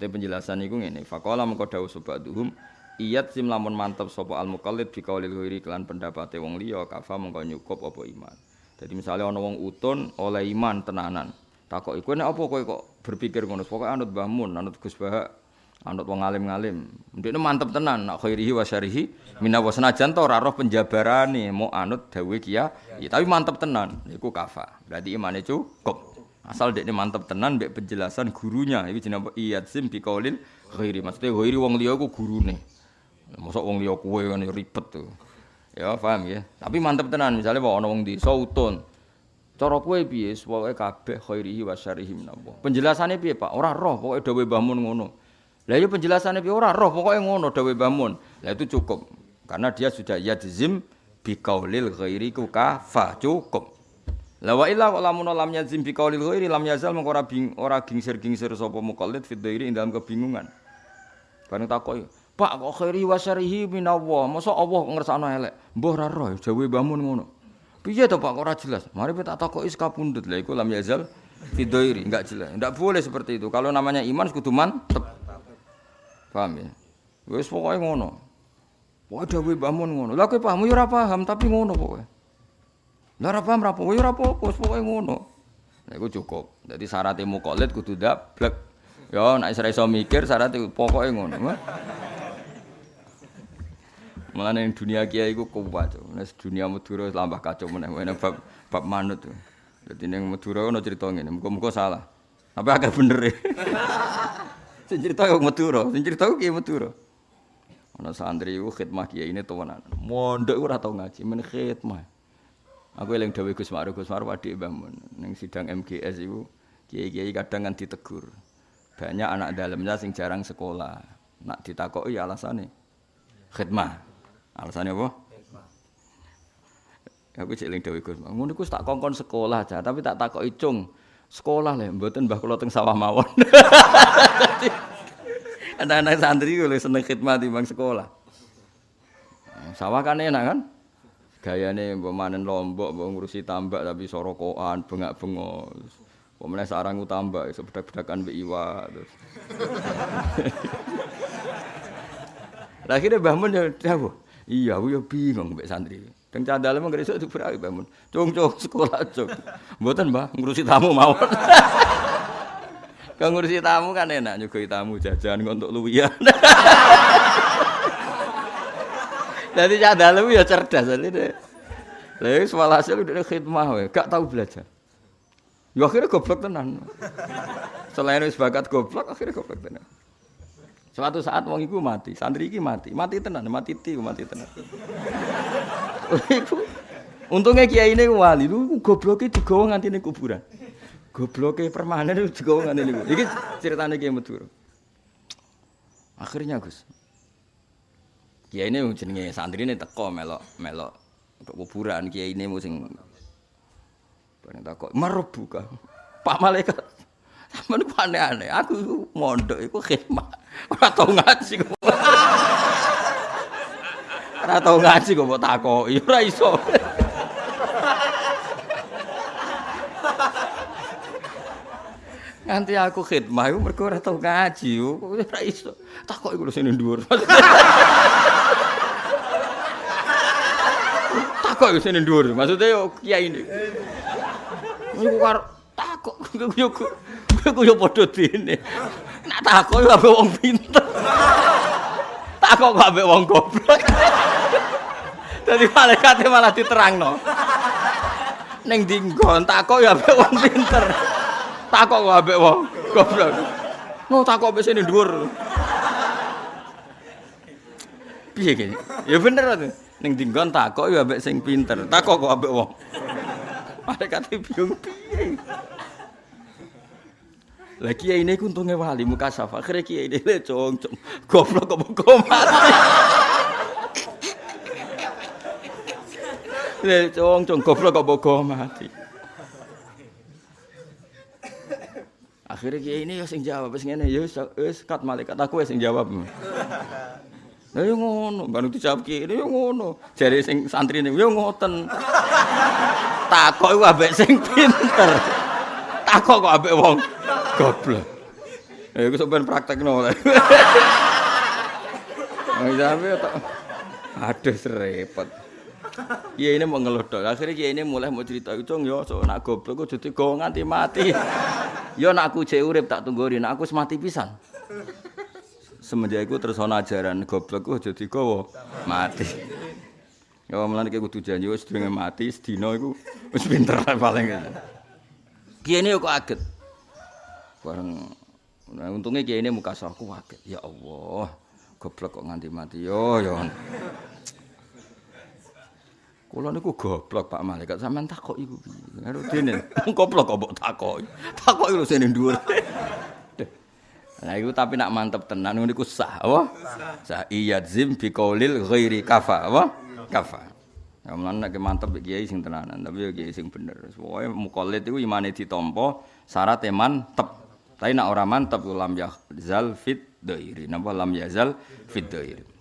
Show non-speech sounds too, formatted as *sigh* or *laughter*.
Mate penjelasan iku ngene, faqala mengko dawuh sabaduhum iyat sim lamun mantep sapa al muqallid bi qaulil ghairi kelan pendapate wong liya kafa mengko nyukup apa iman. Jadi misalnya ana wong utun oleh iman tenanan. Takok iku nek apa kowe kok berpikir ngono? Pokoke anut Mbah Mun, anut Gus Bahak, anut wong alim-alim. Ndekne mantep tenan nak khairihi wa syarihi minawa senajan to ora roh penjabarane mau anut dawuh kiya, ya, tapi mantep tenan. Iku kafa. Berarti imane cukup. Asal dekne mantep tenan mbek penjelasan gurunya. Iki jenenge? Iyadzim bi qaulil ghairi. Maksudnya ghairi wong liya iku gurune. Mosok wong liya kuwe kan ribet tuh. Ya, paham ya. Tapi mantep tenan misalnya bawa ana wong desa utun. Cara kowe piye pokoke kabeh khairihi wa syarihi minallah. Penjelasane piye, Pak? Ora roh pokoke dawuh Mbah Mun ngono. Lah ya penjelasannya piye ora roh pokoke ngono dawuh Mbah Mun. Lah itu cukup. Karena dia sudah yadzim qaulil ghairi ku kafa cukup. La wa illa lamun lam yazim bi qaulil ghairi lam yazal mengko ora bing ora gingsir-gingsir sapa muqallid fi dhairi ing dalam kebingungan. Bareng takoki, Pak kok khairi wa syarihi minallah. Masa Allah ngersakno elek. Mbah ora roh jawe Mbah Mun ngono. Piye to Pak kok ora jelas? Mari kita takoki sekapundhut. Lah iku lam yazal fi dhairi enggak jelas. Enggak boleh seperti itu. Kalau namanya iman kudu mantep. Paham ya? Wis pokoke ngono. Pokoke dawuh Mbah Mun ngono. Lah kowe paham ya ora paham tapi ngono pokoke. Lah ora paham ra apa, ya ora apa-apa, ngono. Nah iku cukup. Dadi syaratnya muqallid kudu dablek. Ya nek ora iso mikir syaratnya pokoke ngono. Mulane ning dunia kiai iku kuat. Nek dunia Madura lambah kacau meneh meneh bab bab manut. Dadi ning Madura ono crita ngene, muga-muga salah. Tapi agak bener e. *laughs* Sing cerita yo Madura, sing cerita ku kiai Madura. Ana santri iku khidmah kiai ini temenan. Mondok ora tau ngaji, men khidmah. Aku eling dawuh Gus Ma'ruf, Gus Ma'ruf adik Mbah Mun. Ning sidang MGS iku kiai-kiai kadang kan ditegur. Banyak anak dalamnya sing jarang sekolah. Nak ditakoki alasane khidmah. Alasane apa? Aku cek eling dawuh Gus. Ngono iku tak kongkon sekolah aja, tapi tak takoki cung. Sekolah le, mboten Mbah kula teng sawah mawon. *laughs* Anak-anak santri ku seneng khidmah timbang sekolah. Sawah kan enak kan? Gayane mbok manen lombok mbok ngurusi tambak tapi sorokokan bengak-bengok. Kok meneh sarang tambak iso bedak-bedakan mbek iwa *laughs* Lah akhirnya Mbah Mun ya dawuh iya aku ya bingung mbek santri. Teng candale mung gresik dibrai Mbah Mun. Cung-cung sekolah cung. Mboten Mbah ngurusi tamu mawon. *laughs* Kang ngurusi tamu kan enak nyugoi tamu jajan untuk luwian *laughs* Jadi cah dalam ya cerdas ini. Lalu soal hasil udah khidmah, we. gak tahu belajar. Ya akhirnya goblok tenan. Selain wis bakat goblok, akhirnya goblok tenan. Suatu saat wong iku mati, santri iki mati, mati tenan, mati ti, mati tenan. Untungnya kiai ini wali, lu gobloknya digawa nganti ning kuburan. Gobloknya permanen digawa nganti ning kuburan. Iki ceritanya kiai Madura. Akhirnya Gus, Kiai ini jenenge santri ini teko melok melok ke kuburan. Kiai ini musim bareng takok marebuka Pak Malaikat. Sampean ku aneh-aneh. Aku mondok iku khidmah ora tau ngaji kok. Ora tau ngaji kok mbok takoki. Ora iso Nganti aku khidmah iku mergo ora tau ngaji ora iso takok iku lho sing dhuwur *laughs* takok wis ning dhuwur. Maksude yo kiai ini. Iku karo takok yo ku yo padha dene. Nak takok yo ambek wong pinter. Takok kok ambek wong goblok. Dadi malaikat malah diterangno. Ning dinggon takok yo ambek wong pinter. Takok kok ambek wong goblok. Mau takok wis ning dhuwur. Piye kene? Ya bener to. Ning dinggon takok ya ambek sing pinter. Takok kok ambek wong. Malaikat bingung piye. Lah kiai ini untunge wali muka safa. Akhire kiai ini le cong cong. Goblok kok kok mati. Le cong cong goblok kok kok mati. Akhirnya kiai ini ya sing jawab wis ngene ya wis kat malaikat aku sing jawab. Lah yo ngono, baru dijawab ki, yo ngono. Jare sing santri niku yo ngoten. Takok iku ambek sing pinter. Takok kok ambek wong goblok. Eh iku sampean praktekno. Wong tok. Aduh serepot. Kiai ini mau ngeluh dok. Akhirnya ini mulai mau cerita itu yo so nak goblok kok jadi nganti mati. Yo nak aku cek urip tak tunggu nak aku semati pisan. Semenjak itu terus ana ajaran goblok kok jadi kau mati. Yo mulane kiai kudu janji wis sedurunge mati sedina iku wis pinter paling. Ini kok kaget. Bareng Nah, untungnya kiai ini muka aku kaget. Ya Allah, goblok kok nganti mati. Yo yo. Kula niku goblok Pak Malaikat sampean takok iku piye. Karo dene *laughs* goblok kok mbok takoki. Takoki lho sene dhuwur. Nah iku tapi nak mantep tenan niku sah apa? Sah iyadzim bi qaulil ghairi kafa apa? Kafa. Ya mlan nek mantep kiai sing tenanan tapi ya kiai sing bener. Pokoke mukallid iku imane ditampa syarat mantep. Tapi nak ora mantep ya zal fit dhairi. Napa lam yazal fit dhairi.